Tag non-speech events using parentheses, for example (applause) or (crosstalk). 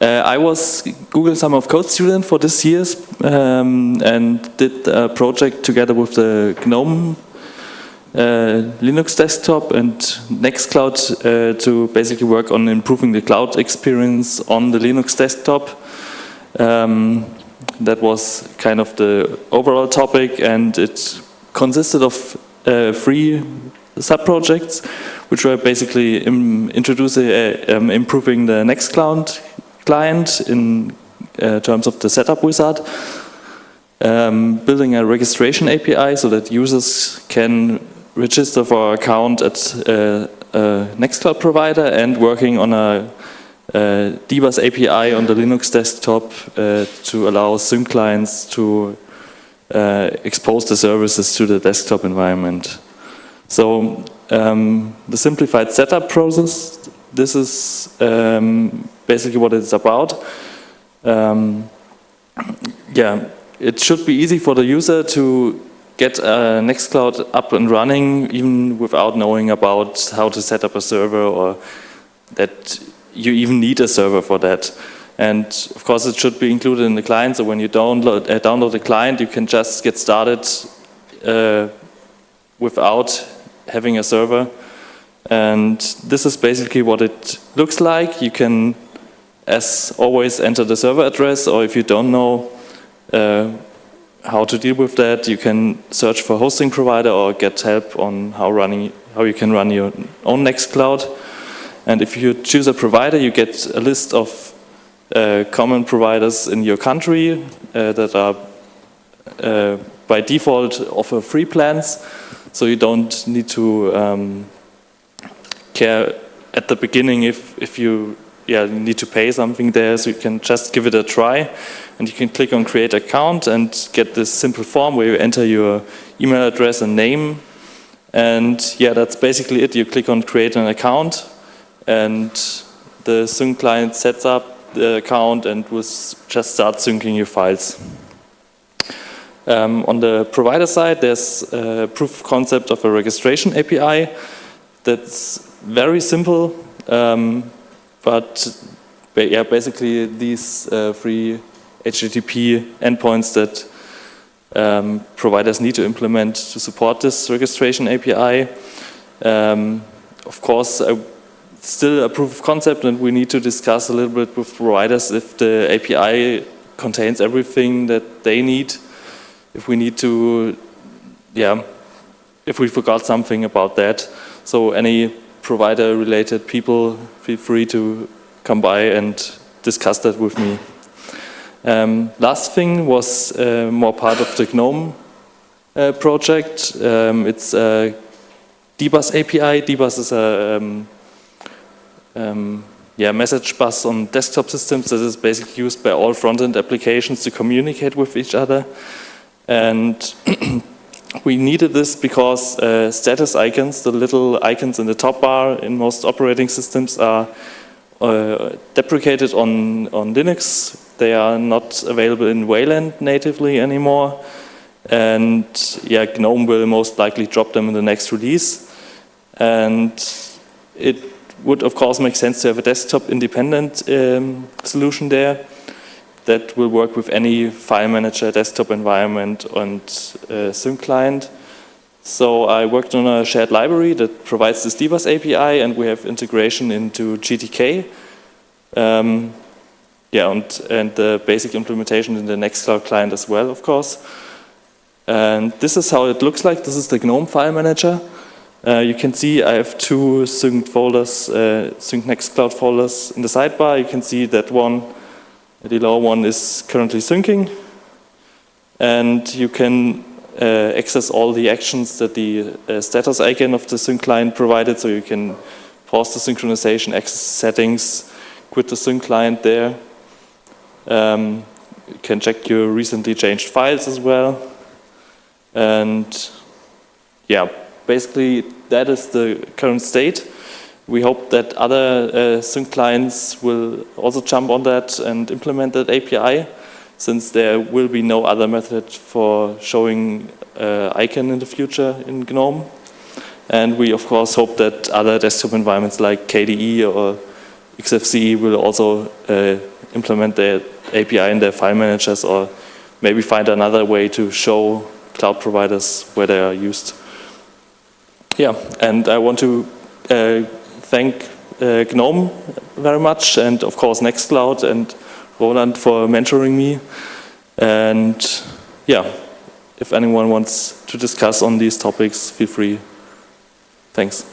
Uh, I was Google Summer of Code student for this year um, and did a project together with the GNOME uh, Linux desktop and Nextcloud uh, to basically work on improving the cloud experience on the Linux desktop. Um, that was kind of the overall topic and it consisted of uh, three sub-projects which were basically introducing, uh, um, improving the Nextcloud client in uh, terms of the setup wizard, um, building a registration API so that users can register for an account at uh, a Nextcloud provider and working on a uh, DBus API on the Linux desktop uh, to allow sync clients to uh, expose the services to the desktop environment. So um, the simplified setup process, this is um, basically what it's about. Um, yeah, it should be easy for the user to get a Nextcloud up and running even without knowing about how to set up a server or that you even need a server for that. And of course it should be included in the client, so when you download, uh, download the client you can just get started uh, without having a server. And this is basically what it looks like. You can, as always, enter the server address, or if you don't know uh, how to deal with that, you can search for hosting provider or get help on how running how you can run your own Nextcloud. And if you choose a provider, you get a list of uh, common providers in your country uh, that are uh, by default offer free plans. So you don't need to um, care at the beginning if, if you yeah, need to pay something there, so you can just give it a try. And you can click on create account and get this simple form where you enter your email address and name. And yeah, that's basically it. You click on create an account and the sync client sets up the account and will just start syncing your files. Um, on the provider side, there's a proof of concept of a registration API that's very simple, um, but yeah, basically these uh, three HTTP endpoints that um, providers need to implement to support this registration API. Um, of course, uh, still a proof of concept and we need to discuss a little bit with providers if the API contains everything that they need if we need to, yeah, if we forgot something about that. So any provider related people, feel free to come by and discuss that with me. Um, last thing was uh, more part of the GNOME uh, project. Um, it's a DBus API. DBus is a um, um, yeah, message bus on desktop systems that is basically used by all front-end applications to communicate with each other. And (clears throat) we needed this because uh, status icons, the little icons in the top bar in most operating systems are uh, deprecated on, on Linux. They are not available in Wayland natively anymore. And yeah, GNOME will most likely drop them in the next release. And it would of course make sense to have a desktop independent um, solution there that will work with any file manager, desktop environment and uh, sync client. So I worked on a shared library that provides this DBus API and we have integration into GTK. Um, yeah, and, and the basic implementation in the Nextcloud client as well, of course. And this is how it looks like. This is the GNOME file manager. Uh, you can see I have two synced folders, uh, synced Nextcloud folders in the sidebar. You can see that one the lower one is currently syncing. And you can uh, access all the actions that the uh, status icon of the sync client provided. So you can pause the synchronization, access settings, quit the sync client there. Um, you can check your recently changed files as well. And yeah, basically that is the current state. We hope that other uh, sync clients will also jump on that and implement that API since there will be no other method for showing uh, icon in the future in GNOME. And we of course hope that other desktop environments like KDE or XFCE will also uh, implement the API in their file managers or maybe find another way to show cloud providers where they are used. Yeah, and I want to uh, thank uh, GNOME very much and of course Nextcloud and Roland for mentoring me. And yeah, if anyone wants to discuss on these topics, feel free. Thanks.